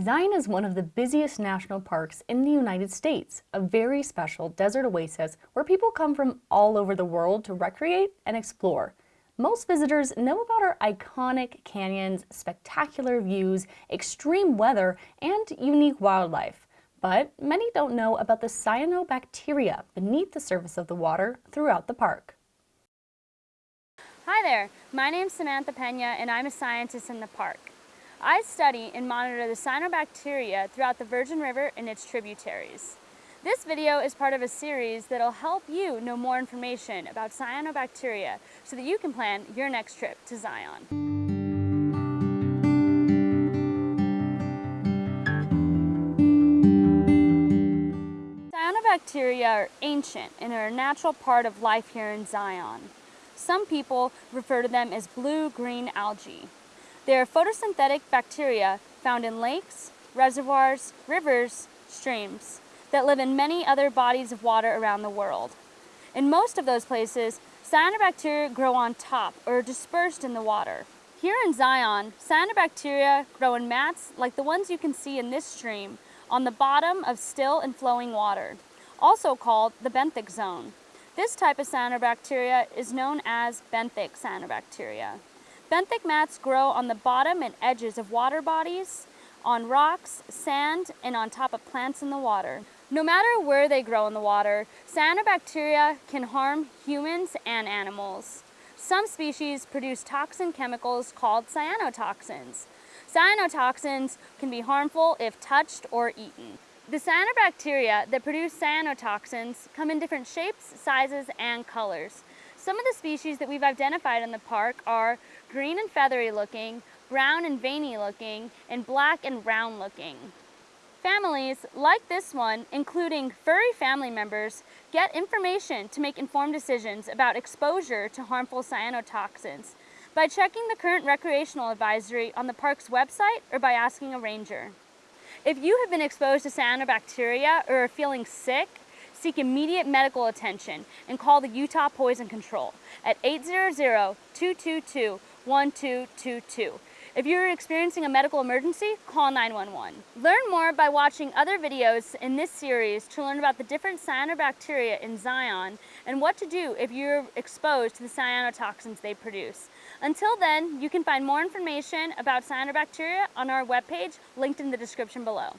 Zion is one of the busiest national parks in the United States, a very special desert oasis where people come from all over the world to recreate and explore. Most visitors know about our iconic canyons, spectacular views, extreme weather, and unique wildlife. But many don't know about the cyanobacteria beneath the surface of the water throughout the park. Hi there, my name is Samantha Pena and I'm a scientist in the park. I study and monitor the cyanobacteria throughout the Virgin River and its tributaries. This video is part of a series that'll help you know more information about cyanobacteria so that you can plan your next trip to Zion. Cyanobacteria are ancient and are a natural part of life here in Zion. Some people refer to them as blue-green algae. They are photosynthetic bacteria found in lakes, reservoirs, rivers, streams that live in many other bodies of water around the world. In most of those places, cyanobacteria grow on top or dispersed in the water. Here in Zion, cyanobacteria grow in mats like the ones you can see in this stream on the bottom of still and flowing water, also called the benthic zone. This type of cyanobacteria is known as benthic cyanobacteria. Benthic mats grow on the bottom and edges of water bodies, on rocks, sand, and on top of plants in the water. No matter where they grow in the water, cyanobacteria can harm humans and animals. Some species produce toxin chemicals called cyanotoxins. Cyanotoxins can be harmful if touched or eaten. The cyanobacteria that produce cyanotoxins come in different shapes, sizes, and colors. Some of the species that we've identified in the park are green and feathery looking, brown and veiny looking, and black and round looking. Families, like this one, including furry family members, get information to make informed decisions about exposure to harmful cyanotoxins by checking the current recreational advisory on the park's website or by asking a ranger. If you have been exposed to cyanobacteria or are feeling sick, seek immediate medical attention and call the Utah Poison Control at 800-222-1222. If you're experiencing a medical emergency, call 911. Learn more by watching other videos in this series to learn about the different cyanobacteria in Zion and what to do if you're exposed to the cyanotoxins they produce. Until then, you can find more information about cyanobacteria on our webpage linked in the description below.